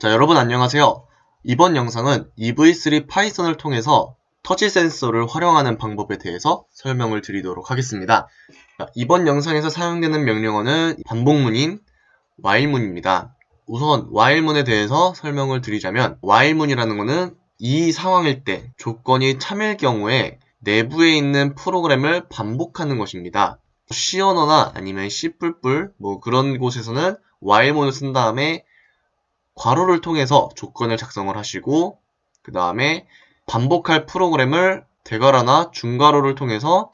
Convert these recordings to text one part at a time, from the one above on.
자, 여러분 안녕하세요. 이번 영상은 EV3 파이썬을 통해서 터치 센서를 활용하는 방법에 대해서 설명을 드리도록 하겠습니다. 자, 이번 영상에서 사용되는 명령어는 반복문인 while문입니다. 우선 while문에 대해서 설명을 드리자면 while문이라는 것은 이 상황일 때 조건이 참일 경우에 내부에 있는 프로그램을 반복하는 것입니다. C 언어나 아니면 C++ 뭐 그런 곳에서는 while문을 쓴 다음에 괄호를 통해서 조건을 작성을 하시고 그 다음에 반복할 프로그램을 대괄호나 중괄호를 통해서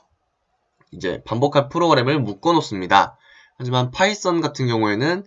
이제 반복할 프로그램을 묶어 놓습니다. 하지만 파이썬 같은 경우에는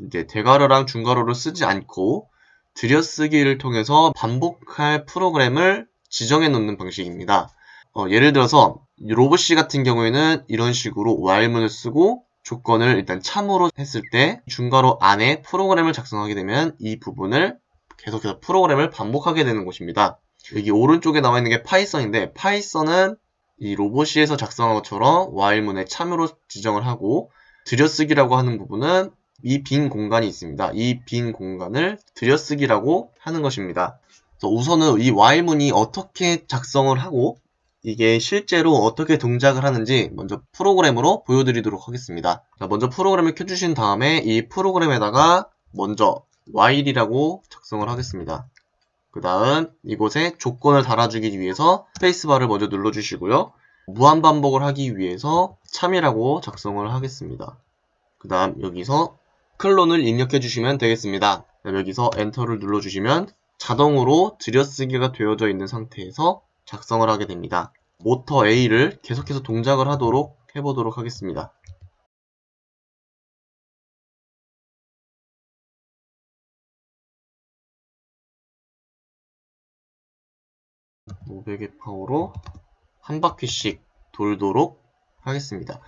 이제 대괄호랑 중괄호를 쓰지 않고 들여쓰기를 통해서 반복할 프로그램을 지정해 놓는 방식입니다. 어, 예를 들어서 로봇C 같은 경우에는 이런 식으로 while문을 쓰고 조건을 일단 참으로 했을 때 중괄호 안에 프로그램을 작성하게 되면 이 부분을 계속해서 프로그램을 반복하게 되는 곳입니다. 여기 오른쪽에 나와 있는 게 파이썬인데 파이썬은 이 로봇C에서 작성한 것처럼 while문에 참으로 지정을 하고 들여쓰기라고 하는 부분은 이 빈 공간이 있습니다. 이 빈 공간을 들여쓰기라고 하는 것입니다. 우선은 이 while문이 어떻게 작성을 하고 이게 실제로 어떻게 동작을 하는지 먼저 프로그램으로 보여드리도록 하겠습니다. 자, 먼저 프로그램을 켜주신 다음에 이 프로그램에다가 먼저 while이라고 작성을 하겠습니다. 그 다음 이곳에 조건을 달아주기 위해서 스페이스바를 먼저 눌러주시고요. 무한반복을 하기 위해서 참이라고 작성을 하겠습니다. 그 다음 여기서 콜론을 입력해 주시면 되겠습니다. 여기서 엔터를 눌러주시면 자동으로 들여쓰기가 되어져 있는 상태에서 작성을 하게 됩니다. 모터 A를 계속해서 동작을 하도록 해보도록 하겠습니다. (500의) 파워로 한 바퀴씩 돌도록 하겠습니다.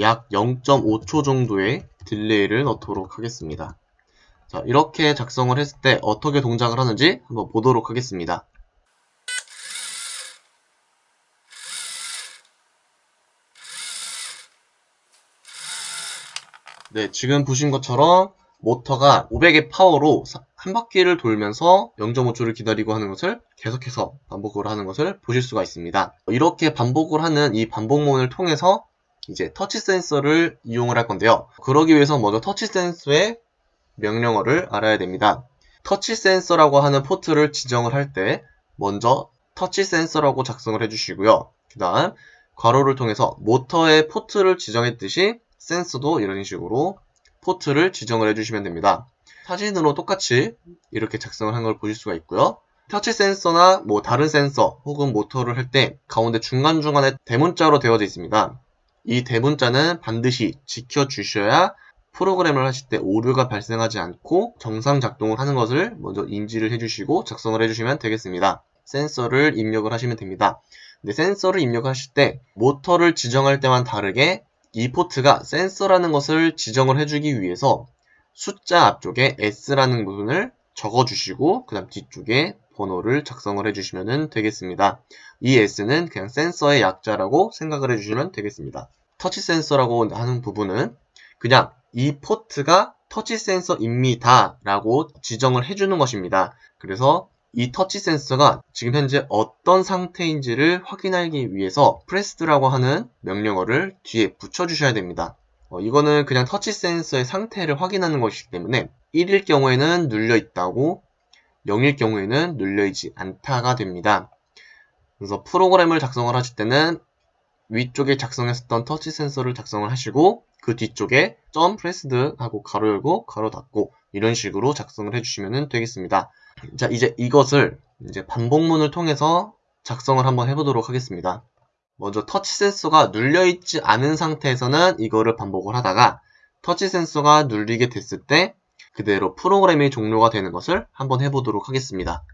약 0.5초 정도의 딜레이를 넣도록 하겠습니다. 자, 이렇게 작성을 했을 때 어떻게 동작을 하는지 한번 보도록 하겠습니다. 네, 지금 보신 것처럼 모터가 500의 파워로 한 바퀴를 돌면서 0.5초를 기다리고 하는 것을 계속해서 반복을 하는 것을 보실 수가 있습니다. 이렇게 반복을 하는 이 반복문을 통해서 이제 터치 센서를 이용을 할 건데요. 그러기 위해서 먼저 터치 센서의 명령어를 알아야 됩니다. 터치 센서라고 하는 포트를 지정을 할 때 먼저 터치 센서라고 작성을 해주시고요. 그 다음 괄호를 통해서 모터의 포트를 지정했듯이 센서도 이런 식으로 포트를 지정을 해주시면 됩니다. 사진으로 똑같이 이렇게 작성을 한 걸 보실 수가 있고요. 터치 센서나 뭐 다른 센서 혹은 모터를 할 때 가운데 중간중간에 대문자로 되어져 있습니다. 이 대문자는 반드시 지켜주셔야 프로그램을 하실 때 오류가 발생하지 않고 정상 작동을 하는 것을 먼저 인지를 해주시고 작성을 해주시면 되겠습니다. 센서를 입력을 하시면 됩니다. 근데 센서를 입력하실 때 모터를 지정할 때만 다르게 이 포트가 센서라는 것을 지정을 해주기 위해서 숫자 앞쪽에 S라는 부분을 적어주시고 그 다음 뒤쪽에 번호를 작성을 해주시면 되겠습니다. 이 S는 그냥 센서의 약자라고 생각을 해주시면 되겠습니다. 터치 센서라고 하는 부분은 그냥 이 포트가 터치 센서입니다 라고 지정을 해주는 것입니다. 그래서 이 터치 센서가 지금 현재 어떤 상태인지를 확인하기 위해서 pressed라고 하는 명령어를 뒤에 붙여주셔야 됩니다. 어, 이거는 그냥 터치 센서의 상태를 확인하는 것이기 때문에 1일 경우에는 눌려 있다고 0일 경우에는 눌려 있지 않다가 됩니다. 그래서 프로그램을 작성을 하실 때는 위쪽에 작성했었던 터치 센서를 작성을 하시고 그 뒤쪽에 점 pressed 하고 괄호 열고 괄호 닫고 이런 식으로 작성을 해주시면 되겠습니다. 자, 이제 이것을 이제 반복문을 통해서 작성을 한번 해보도록 하겠습니다. 먼저 터치 센서가 눌려있지 않은 상태에서는 이거를 반복을 하다가 터치 센서가 눌리게 됐을 때 그대로 프로그램이 종료가 되는 것을 한번 해보도록 하겠습니다.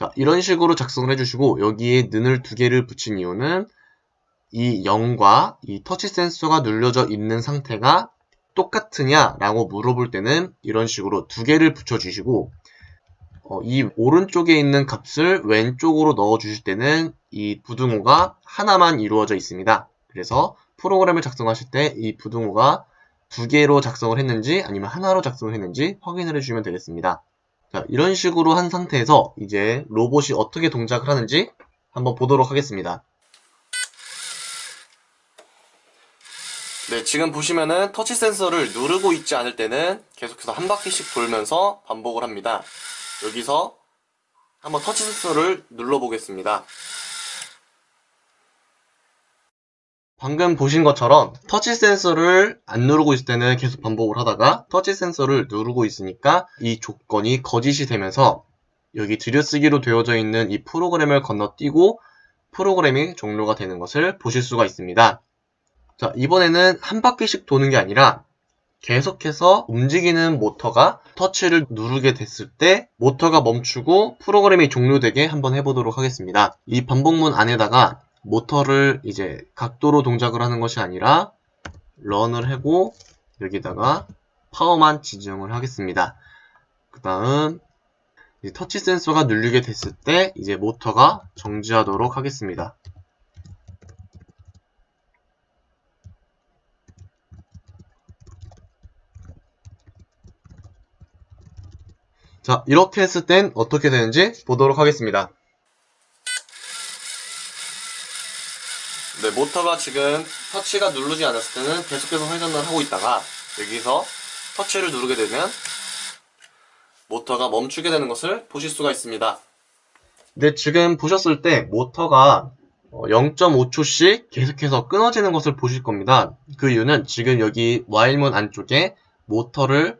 자, 이런 식으로 작성을 해주시고 여기에 는을 두 개를 붙인 이유는 이 0과 이 터치 센서가 눌려져 있는 상태가 똑같으냐 라고 물어볼 때는 이런 식으로 두 개를 붙여주시고 어, 이 오른쪽에 있는 값을 왼쪽으로 넣어 주실 때는 이 부등호가 하나만 이루어져 있습니다. 그래서 프로그램을 작성하실 때 이 부등호가 두 개로 작성을 했는지 아니면 하나로 작성을 했는지 확인을 해주시면 되겠습니다. 자, 이런 식으로 한 상태에서 이제 로봇이 어떻게 동작을 하는지 한번 보도록 하겠습니다. 네, 지금 보시면은 터치 센서를 누르고 있지 않을 때는 계속해서 한 바퀴씩 돌면서 반복을 합니다. 여기서 한번 터치 센서를 눌러보겠습니다. 방금 보신 것처럼 터치 센서를 안 누르고 있을 때는 계속 반복을 하다가 터치 센서를 누르고 있으니까 이 조건이 거짓이 되면서 여기 들여쓰기로 되어져 있는 이 프로그램을 건너뛰고 프로그램이 종료가 되는 것을 보실 수가 있습니다. 자, 이번에는 한 바퀴씩 도는 게 아니라 계속해서 움직이는 모터가 터치를 누르게 됐을 때 모터가 멈추고 프로그램이 종료되게 한번 해보도록 하겠습니다. 이 반복문 안에다가 모터를 이제 각도로 동작을 하는 것이 아니라 런을 하고 여기다가 파워만 지정을 하겠습니다. 그 다음 터치 센서가 눌리게 됐을 때 이제 모터가 정지하도록 하겠습니다. 자 이렇게 했을 땐 어떻게 되는지 보도록 하겠습니다. 네, 모터가 지금 터치가 누르지 않았을 때는 계속해서 회전을 하고 있다가 여기서 터치를 누르게 되면 모터가 멈추게 되는 것을 보실 수가 있습니다. 네, 지금 보셨을 때 모터가 0.5초씩 어, 계속해서 끊어지는 것을 보실 겁니다. 그 이유는 지금 여기 와일문 안쪽에 모터를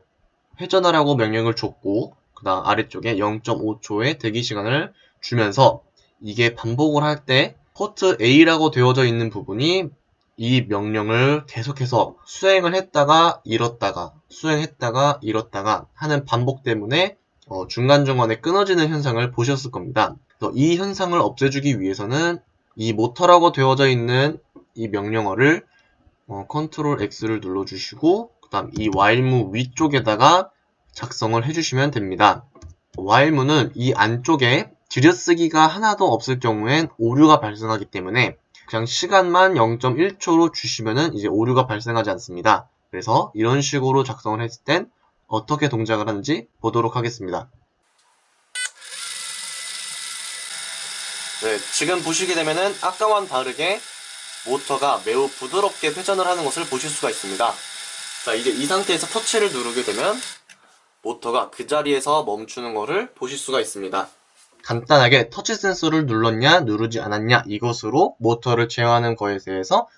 회전하라고 명령을 줬고 그 다음 아래쪽에 0.5초의 대기 시간을 주면서 이게 반복을 할 때 포트 A라고 되어져 있는 부분이 이 명령을 계속해서 수행을 했다가 잃었다가 수행했다가 잃었다가 하는 반복 때문에 어, 중간중간에 끊어지는 현상을 보셨을 겁니다. 이 현상을 없애주기 위해서는 이 모터라고 되어져 있는 이 명령어를 어, 컨트롤 X를 눌러주시고 그 다음 이 while무 위쪽에다가 작성을 해주시면 됩니다. while무는 이 안쪽에 들여쓰기가 하나도 없을 경우엔 오류가 발생하기 때문에 그냥 시간만 0.1초로 주시면은 이제 오류가 발생하지 않습니다. 그래서 이런 식으로 작성을 했을 땐 어떻게 동작을 하는지 보도록 하겠습니다. 네, 지금 보시게 되면은 아까와는 다르게 모터가 매우 부드럽게 회전을 하는 것을 보실 수가 있습니다. 자, 이제 이 상태에서 터치를 누르게 되면 모터가 그 자리에서 멈추는 것을 보실 수가 있습니다. 간단하게 터치 센서를 눌렀냐 누르지 않았냐 이것으로 모터를 제어하는 거에 대해서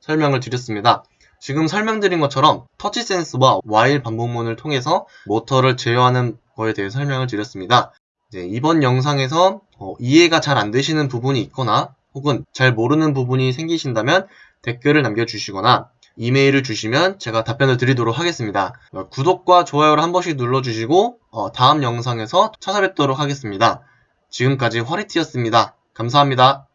설명을 드렸습니다. 지금 설명드린 것처럼 터치 센서와 와일 반복문을 통해서 모터를 제어하는 거에 대해 설명을 드렸습니다. 이번 영상에서 어, 이해가 잘 안 되시는 부분이 있거나 혹은 잘 모르는 부분이 생기신다면 댓글을 남겨주시거나 이메일을 주시면 제가 답변을 드리도록 하겠습니다. 어, 구독과 좋아요를 한 번씩 눌러주시고 어, 다음 영상에서 찾아뵙도록 하겠습니다. 지금까지 화리티였습니다. 감사합니다.